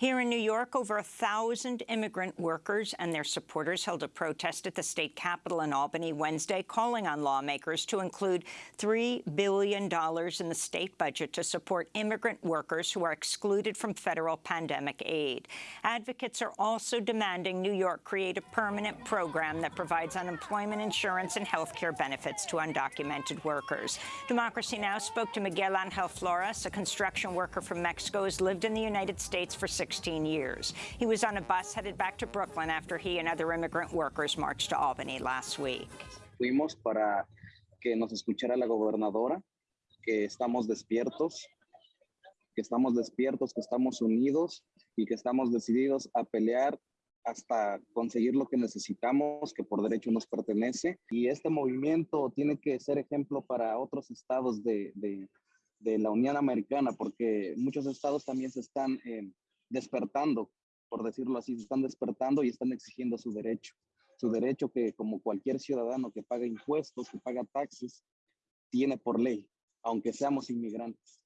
Here in New York, over a thousand immigrant workers and their supporters held a protest at the state capitol in Albany Wednesday, calling on lawmakers to include $3 billion in the state budget to support immigrant workers who are excluded from federal pandemic aid. Advocates are also demanding New York create a permanent program that provides unemployment insurance and health care benefits to undocumented workers. Democracy Now! spoke to Miguel Angel Flores, a construction worker from Mexico who's lived in the United States for 16 years. He was on a bus headed back to Brooklyn after he and other immigrant workers marched to Albany last week. Fuimos para que nos escuchara la gobernadora, que estamos despiertos, que estamos despiertos, que estamos unidos y que estamos decididos a pelear hasta conseguir lo que necesitamos, que por derecho nos pertenece. Y este movimiento tiene que ser ejemplo para otros estados de, de, de la Unión Americana, porque muchos estados también se están eh, despertando, por decirlo así, están despertando y están exigiendo su derecho. Su derecho que como cualquier ciudadano que paga impuestos, que paga taxes, tiene por ley, aunque seamos inmigrantes.